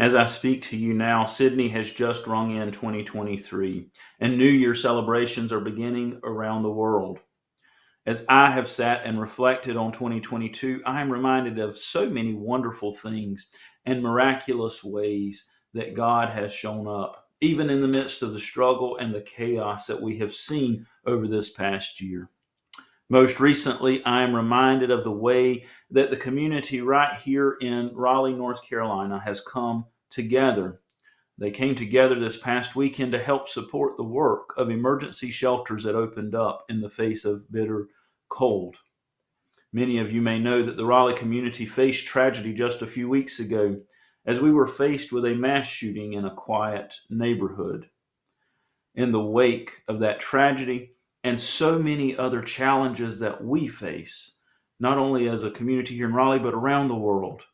As I speak to you now, Sydney has just rung in 2023, and New Year celebrations are beginning around the world. As I have sat and reflected on 2022, I am reminded of so many wonderful things and miraculous ways that God has shown up, even in the midst of the struggle and the chaos that we have seen over this past year. Most recently, I am reminded of the way that the community right here in Raleigh, North Carolina has come together. They came together this past weekend to help support the work of emergency shelters that opened up in the face of bitter cold. Many of you may know that the Raleigh community faced tragedy just a few weeks ago as we were faced with a mass shooting in a quiet neighborhood. In the wake of that tragedy and so many other challenges that we face, not only as a community here in Raleigh, but around the world,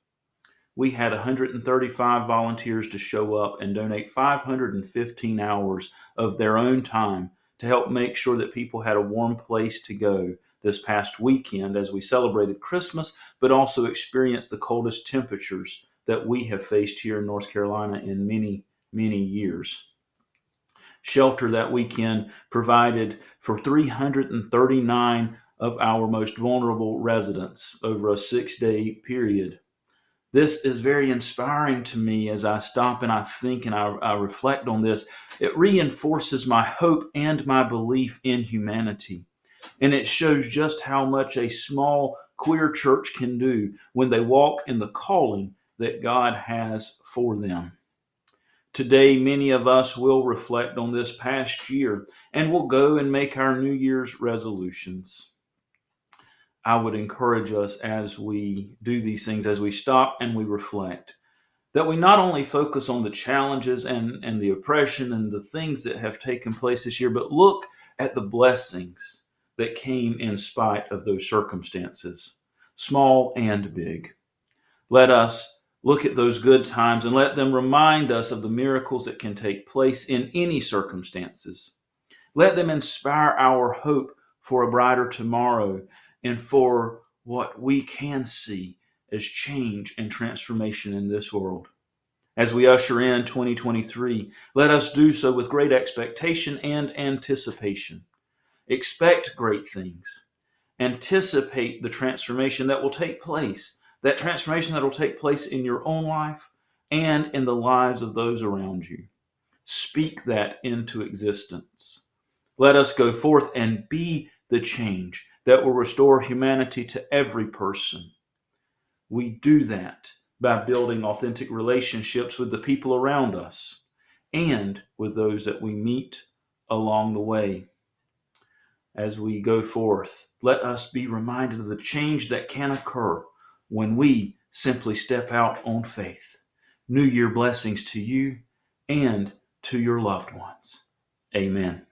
we had 135 volunteers to show up and donate 515 hours of their own time to help make sure that people had a warm place to go this past weekend as we celebrated Christmas, but also experienced the coldest temperatures that we have faced here in North Carolina in many, many years. Shelter that weekend provided for 339 of our most vulnerable residents over a six day period. This is very inspiring to me as I stop and I think and I, I, reflect on this. It reinforces my hope and my belief in humanity. And it shows just how much a small queer church can do when they walk in the calling that God has for them. Today, many of us will reflect on this past year and will go and make our New Year's resolutions. I would encourage us as we do these things, as we stop and we reflect, that we not only focus on the challenges and, and the oppression and the things that have taken place this year, but look at the blessings that came in spite of those circumstances, small and big. Let us look at those good times and let them remind us of the miracles that can take place in any circumstances. Let them inspire our hope for a brighter tomorrow and for what we can see as change and transformation in this world. As we usher in 2023, let us do so with great expectation and anticipation. Expect great things. Anticipate the transformation that will take place, that transformation that will take place in your own life and in the lives of those around you. Speak that into existence. Let us go forth and be the change that will restore humanity to every person. We do that by building authentic relationships with the people around us and with those that we meet along the way. As we go forth, let us be reminded of the change that can occur when we simply step out on faith. New Year blessings to you and to your loved ones. Amen.